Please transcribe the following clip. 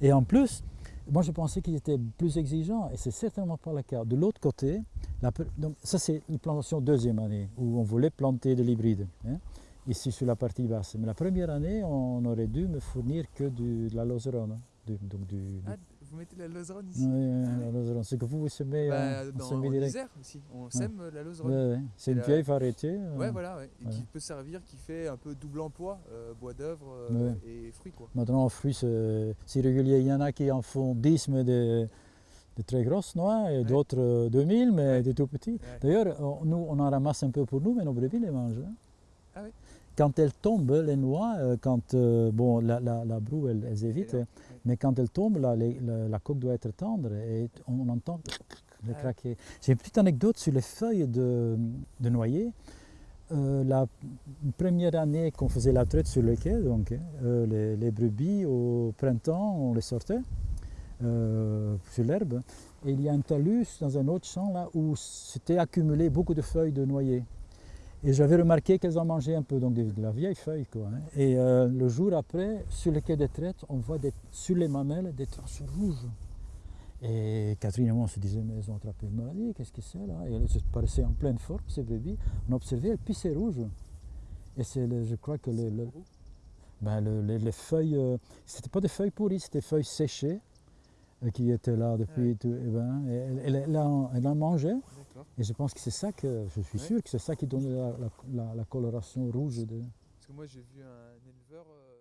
Et en plus, moi je pensais qu'ils étaient plus exigeants et c'est certainement pas le cas. De l'autre côté, donc, ça c'est une plantation deuxième année où on voulait planter de l'hybride, hein, ici sur la partie basse. Mais la première année, on aurait dû me fournir que de la loserone. hein, donc Ah, vous mettez la lauzeronne ici Ouais, la oui. loserone. C'est que vous, vous semez Bah, euh, en dans, en direct. Isère aussi, on sème euh, la lauzeronne. Ouais. C'est Et une vieille variété. euh, Ouais, voilà. Et qui peut servir, qui fait un peu double emploi, euh, bois d'œuvre euh, et fruits quoi. Maintenant, en fruits, c'est régulier. Il y en a qui en font 10, mais des, des très grosses noix, et Ouais. d'autres euh, 2000, mais des tout petits. D'ailleurs, on- nous, on en ramasse un peu pour nous, mais nos brebis les mangent. hein. Ah oui Quand elles tombent, les noix, euh, quand euh, bon, la, la, la broue, elle, elles évitent, là, mais quand elles tombent, la, la coque doit être tendre et on entend le Ah. craquer. J'ai une petite anecdote sur les feuilles de, de noyer. Euh, la première année qu'on faisait la traite sur le quai, donc, hein, euh, les, les brebis au printemps, on les sortait sur l'herbe. Et il y a un talus dans un autre champ là où s'était accumulé beaucoup de feuilles de noyer. Et j'avais remarqué qu'elles en mangeaient un peu, donc de, la vieille feuille. Quoi, hein. Et euh, le jour après, sur le quai des traites, on voit des, sur les mamelles des traces rouges. Et Catherine et moi, on se disait, mais elles ont attrapé une maladie, qu'est-ce que c'est là? Et elles se paraissaient en pleine forme, ces brebis. On observait, elles pissaient rouges. Et c'est, je crois que le- ben, le- les, les feuilles, euh, c'était pas des feuilles pourries, c'était des feuilles séchées euh, qui étaient là depuis. Ouais. tout- et ben, et elle, elle- elle en, elle en mangeait. Et je pense que c'est ça que, je suis sûr que c'est ça qui donne la, coloration rouge. De... Parce que moi j'ai vu un éleveur... Euh,